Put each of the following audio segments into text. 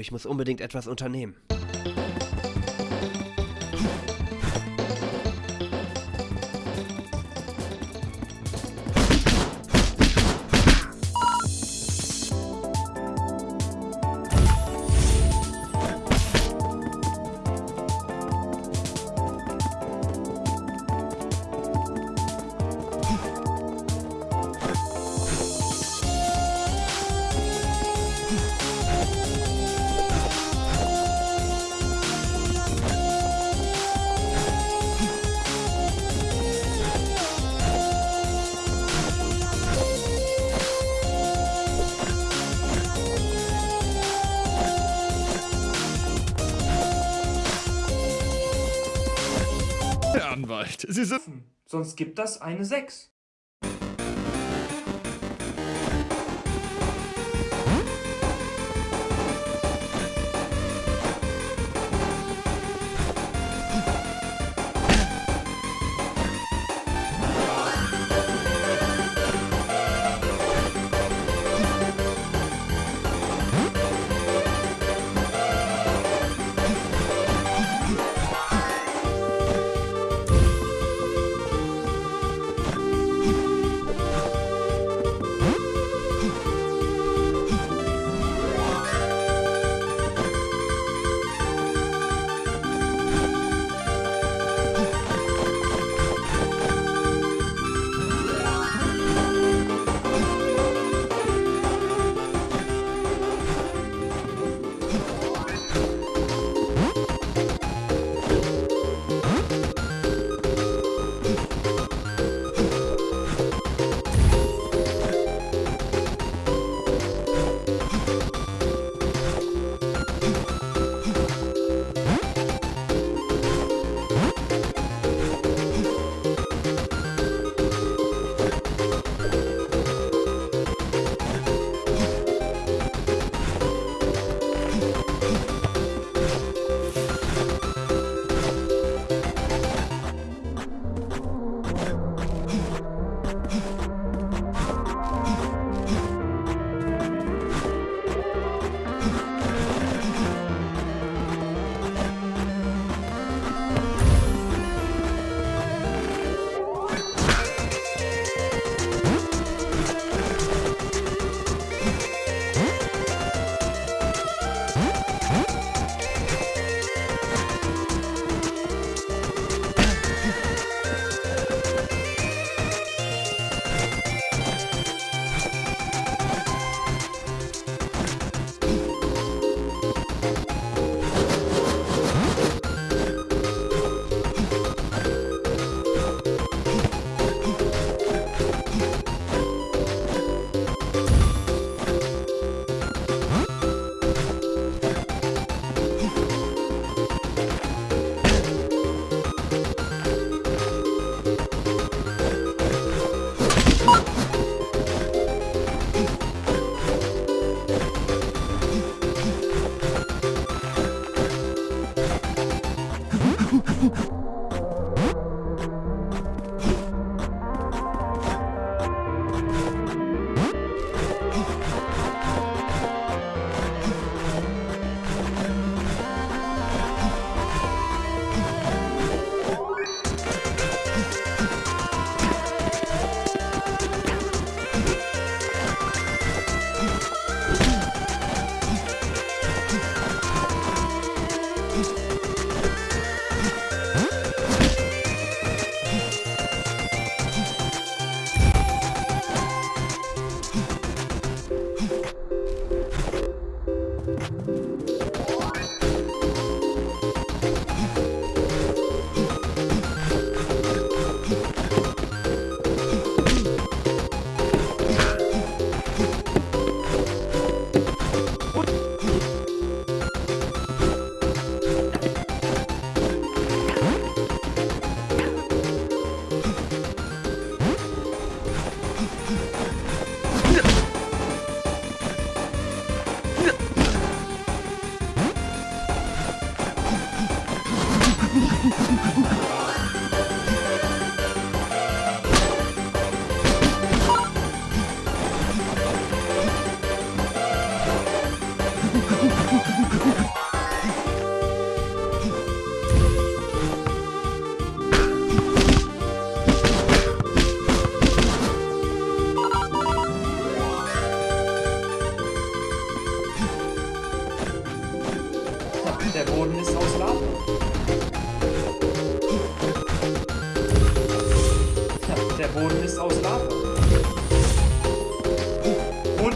ich muss unbedingt etwas unternehmen. Anwalt, Sie sind... Sonst gibt das eine 6.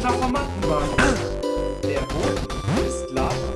Metapher machen war. Der Boden ist Lava.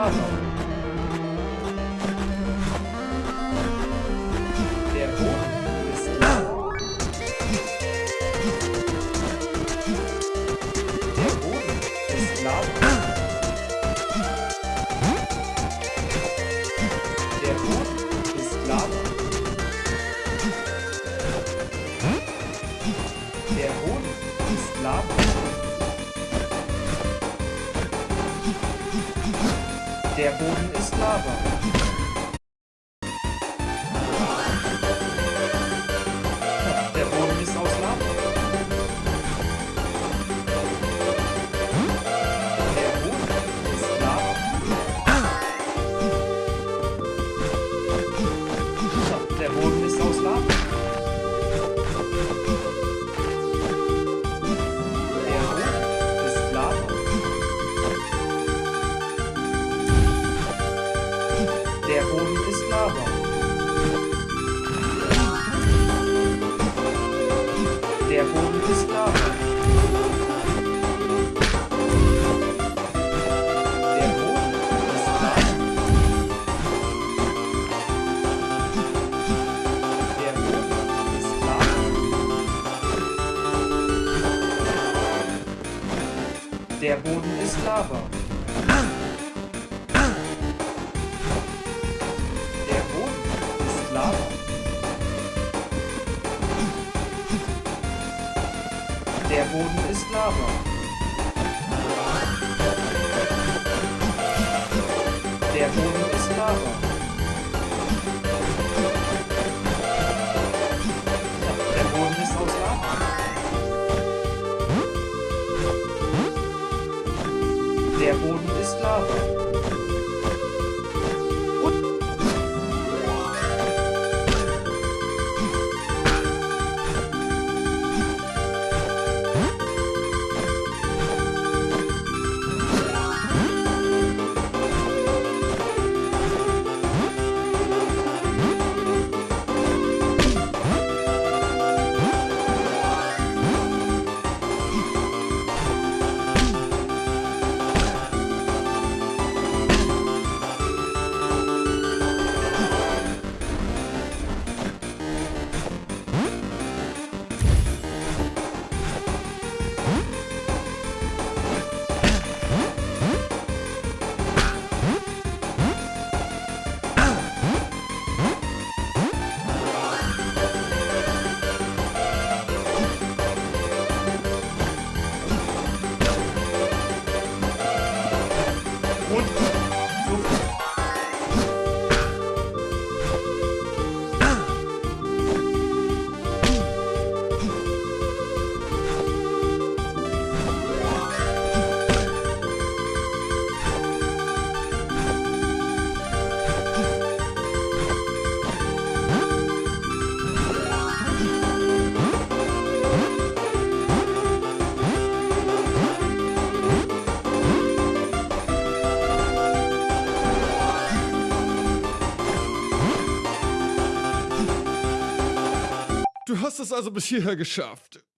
ます Der Boden ist Lava. Lava. Der Boden ist Lava. Der Boden ist Lava. Der Boden ist Lava. es also bis hierher geschafft.